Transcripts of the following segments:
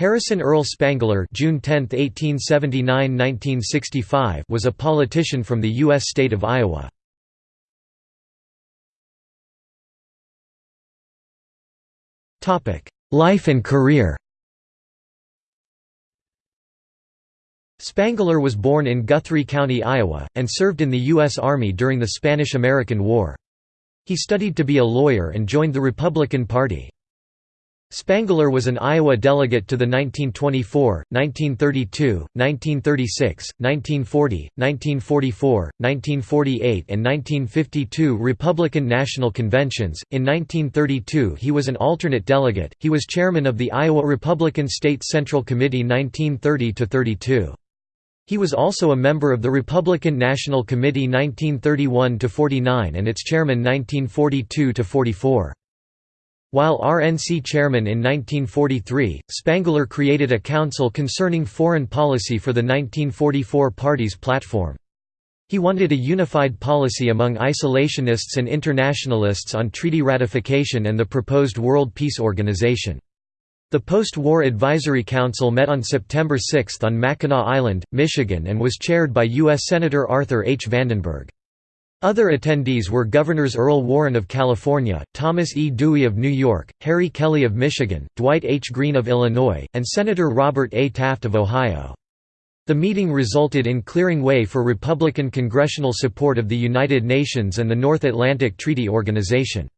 Harrison Earl Spangler June 10, 1879–1965 was a politician from the U.S. state of Iowa. Life and career Spangler was born in Guthrie County, Iowa, and served in the U.S. Army during the Spanish–American War. He studied to be a lawyer and joined the Republican Party. Spangler was an Iowa delegate to the 1924, 1932, 1936, 1940, 1944, 1948, and 1952 Republican National Conventions. In 1932, he was an alternate delegate. He was chairman of the Iowa Republican State Central Committee 1930 to 32. He was also a member of the Republican National Committee 1931 to 49 and its chairman 1942 to 44. While RNC chairman in 1943, Spangler created a council concerning foreign policy for the 1944 party's platform. He wanted a unified policy among isolationists and internationalists on treaty ratification and the proposed World Peace Organization. The Post-War Advisory Council met on September 6 on Mackinac Island, Michigan and was chaired by U.S. Senator Arthur H. Vandenberg. Other attendees were Governors Earl Warren of California, Thomas E. Dewey of New York, Harry Kelly of Michigan, Dwight H. Green of Illinois, and Senator Robert A. Taft of Ohio. The meeting resulted in clearing way for Republican congressional support of the United Nations and the North Atlantic Treaty Organization.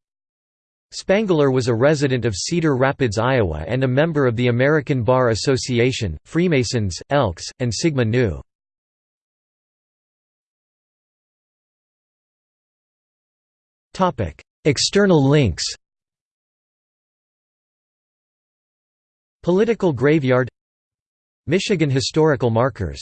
Spangler was a resident of Cedar Rapids, Iowa and a member of the American Bar Association, Freemasons, Elks, and Sigma Nu. External links Political graveyard Michigan historical markers